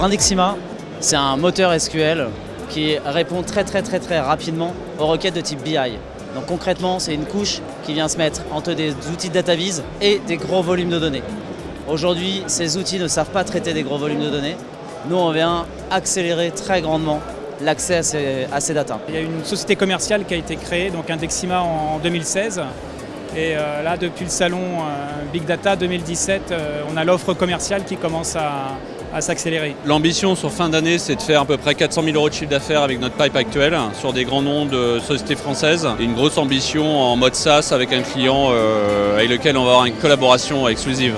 Indexima, c'est un moteur SQL qui répond très très très très rapidement aux requêtes de type BI. Donc concrètement, c'est une couche qui vient se mettre entre des outils de database et des gros volumes de données. Aujourd'hui, ces outils ne savent pas traiter des gros volumes de données. Nous, on vient accélérer très grandement l'accès à ces, à ces datas. Il y a une société commerciale qui a été créée, donc Indexima en 2016. Et euh, là, depuis le salon euh, Big Data 2017, euh, on a l'offre commerciale qui commence à, à s'accélérer. L'ambition sur fin d'année, c'est de faire à peu près 400 000 euros de chiffre d'affaires avec notre pipe actuel sur des grands noms de sociétés françaises. Une grosse ambition en mode SaaS avec un client avec lequel on va avoir une collaboration exclusive.